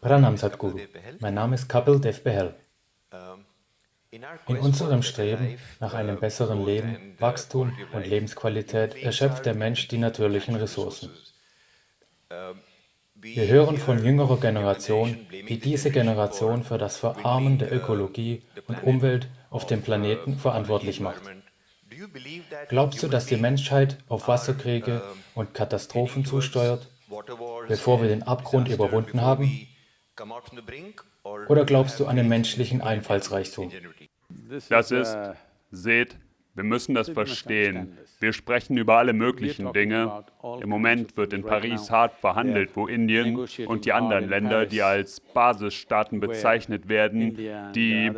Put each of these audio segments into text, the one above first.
Pranam Sadhguru. Mein Name ist Kapil Dev Behel. In unserem Streben nach einem besseren Leben, Wachstum und Lebensqualität erschöpft der Mensch die natürlichen Ressourcen. Wir hören von jüngerer Generation, wie diese Generation für das Verarmen der Ökologie und Umwelt auf dem Planeten verantwortlich macht. Glaubst du, dass die Menschheit auf Wasserkriege und Katastrophen zusteuert, bevor wir den Abgrund überwunden haben? Oder glaubst du an den menschlichen Einfallsreichtum? Das ist, seht, wir müssen das verstehen. Wir sprechen über alle möglichen Dinge. Im Moment wird in Paris hart verhandelt, wo Indien und die anderen Länder, die als Basisstaaten bezeichnet werden, die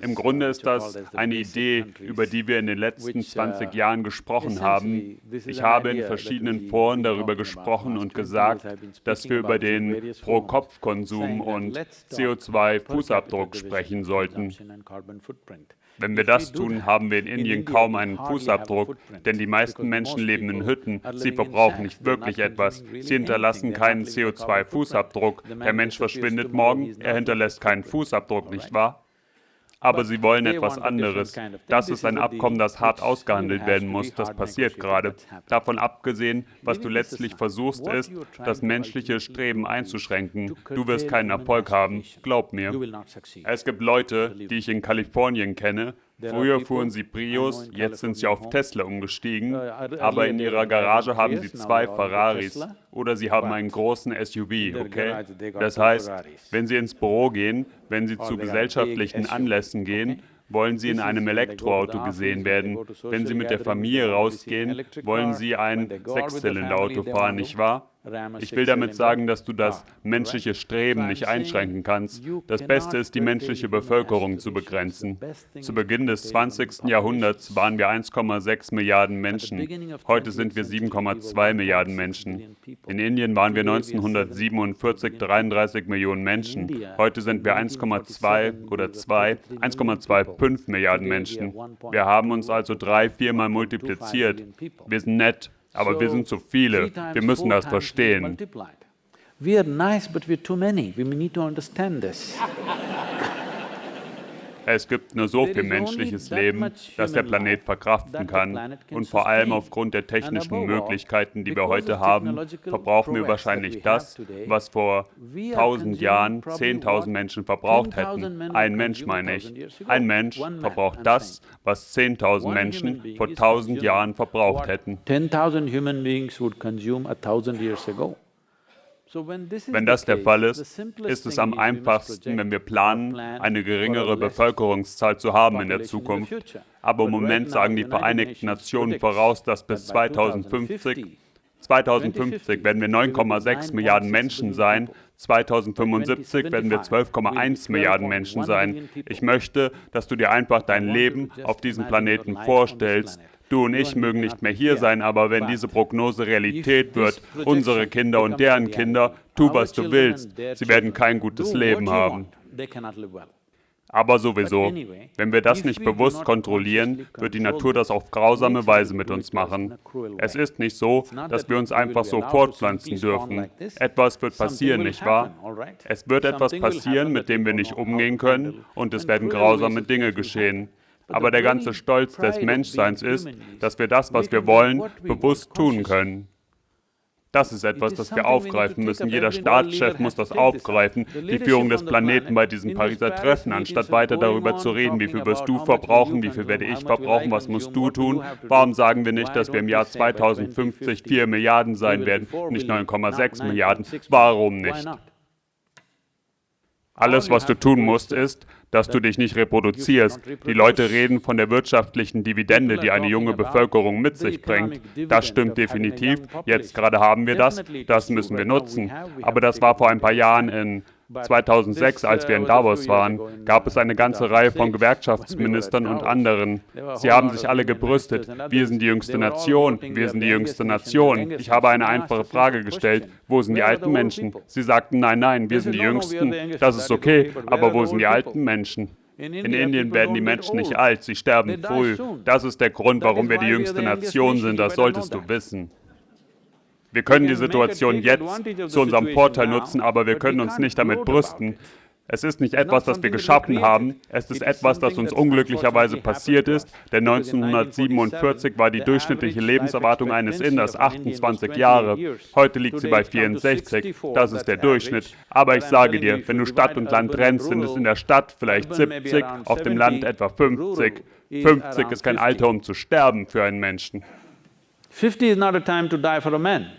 im Grunde ist das eine Idee, über die wir in den letzten 20 uh, Jahren gesprochen haben. Ich habe in verschiedenen Foren darüber gesprochen und gesagt, dass wir über den Pro-Kopf-Konsum und CO2-Fußabdruck sprechen sollten. Wenn wir das tun, haben wir in Indien kaum einen Fußabdruck, denn die meisten Menschen leben in Hütten. Sie verbrauchen nicht wirklich etwas. Sie hinterlassen keinen CO2-Fußabdruck. Der Mensch verschwindet morgen, er hinterlässt keinen Fußabdruck, nicht wahr? Aber sie wollen etwas anderes. Das ist ein Abkommen, das hart ausgehandelt werden muss. Das passiert gerade. Davon abgesehen, was du letztlich versuchst, ist, das menschliche Streben einzuschränken. Du wirst keinen Erfolg haben, glaub mir. Es gibt Leute, die ich in Kalifornien kenne, Früher fuhren sie Prius, jetzt sind sie auf Tesla umgestiegen, uh, aber in ihrer Garage haben sie zwei Ferraris. Oder sie haben einen großen SUV, okay? Das heißt, wenn sie ins Büro gehen, wenn sie zu gesellschaftlichen Anlässen gehen, wollen Sie in einem Elektroauto gesehen werden. Wenn Sie mit der Familie rausgehen, wollen Sie ein Sechszylinderauto fahren, nicht wahr? Ich will damit sagen, dass du das menschliche Streben nicht einschränken kannst. Das Beste ist, die menschliche Bevölkerung zu begrenzen. Zu Beginn des 20. Jahrhunderts waren wir 1,6 Milliarden Menschen. Heute sind wir 7,2 Milliarden Menschen. In Indien waren wir 1947 33 Millionen Menschen. Heute sind wir 1,2 oder 2, 1,25 Milliarden Menschen. Wir haben uns also drei, viermal multipliziert. Wir sind nett, aber wir sind zu viele. Wir müssen das verstehen. We are nice, but we're too many. We need to understand this. Es gibt nur so viel menschliches Leben, das der Planet verkraften kann. Und vor allem aufgrund der technischen Möglichkeiten, die wir heute haben, verbrauchen wir wahrscheinlich das, was vor 1000 Jahren 10.000 Menschen verbraucht hätten. Ein Mensch meine ich. Ein Mensch verbraucht das, was 10.000 Menschen vor 1000 Jahren verbraucht hätten. 10.000 human beings would consume a 1000 years ago. Wenn das der Fall ist, ist es am einfachsten, wenn wir planen, eine geringere Bevölkerungszahl zu haben in der Zukunft. Aber im Moment sagen die Vereinigten Nationen voraus, dass bis 2050 2050 werden wir 9,6 Milliarden Menschen sein, 2075 werden wir 12,1 Milliarden Menschen sein. Ich möchte, dass du dir einfach dein Leben auf diesem Planeten vorstellst, Du und ich mögen nicht mehr hier sein, aber wenn diese Prognose Realität wird, unsere Kinder und deren Kinder, tu was du willst, sie werden kein gutes Leben haben. Aber sowieso, wenn wir das nicht bewusst kontrollieren, wird die Natur das auf grausame Weise mit uns machen. Es ist nicht so, dass wir uns einfach so fortpflanzen dürfen. Etwas wird passieren, nicht wahr? Es wird etwas passieren, mit dem wir nicht umgehen können, und es werden grausame Dinge geschehen. Aber der ganze Stolz des Menschseins ist, dass wir das, was wir wollen, bewusst tun können. Das ist etwas, das wir aufgreifen müssen. Jeder Staatschef muss das aufgreifen, die Führung des Planeten bei diesem Pariser Treffen, anstatt weiter darüber zu reden, wie viel wirst du verbrauchen, wie viel werde ich verbrauchen, was musst du tun. Warum sagen wir nicht, dass wir im Jahr 2050 4 Milliarden sein werden, nicht 9,6 Milliarden? Warum nicht? Alles, was du tun musst, ist, dass du dich nicht reproduzierst. Die Leute reden von der wirtschaftlichen Dividende, die eine junge Bevölkerung mit sich bringt. Das stimmt definitiv. Jetzt gerade haben wir das. Das müssen wir nutzen. Aber das war vor ein paar Jahren in 2006, als wir in Davos waren, gab es eine ganze Reihe von Gewerkschaftsministern und anderen. Sie haben sich alle gebrüstet. Wir sind die jüngste Nation, wir sind die jüngste Nation. Ich habe eine einfache Frage gestellt. Wo sind die alten Menschen? Sie sagten, nein, nein, wir sind die Jüngsten. Das ist okay, aber wo sind die alten Menschen? In Indien werden die Menschen nicht alt, sie sterben früh. Das ist der Grund, warum wir die jüngste Nation sind, das solltest du wissen. Wir können die Situation jetzt zu unserem Vorteil nutzen, aber wir können uns nicht damit brüsten. Es ist nicht etwas, das wir geschaffen haben, es ist etwas, das uns unglücklicherweise passiert ist, denn 1947 war die durchschnittliche Lebenserwartung eines Inders 28 Jahre. Heute liegt sie bei 64, das ist der Durchschnitt. Aber ich sage dir, wenn du Stadt und Land trennst, sind es in der Stadt vielleicht 70, auf dem Land etwa 50. 50 ist kein Alter, um zu sterben für einen Menschen. 50 is not a time to die for a man.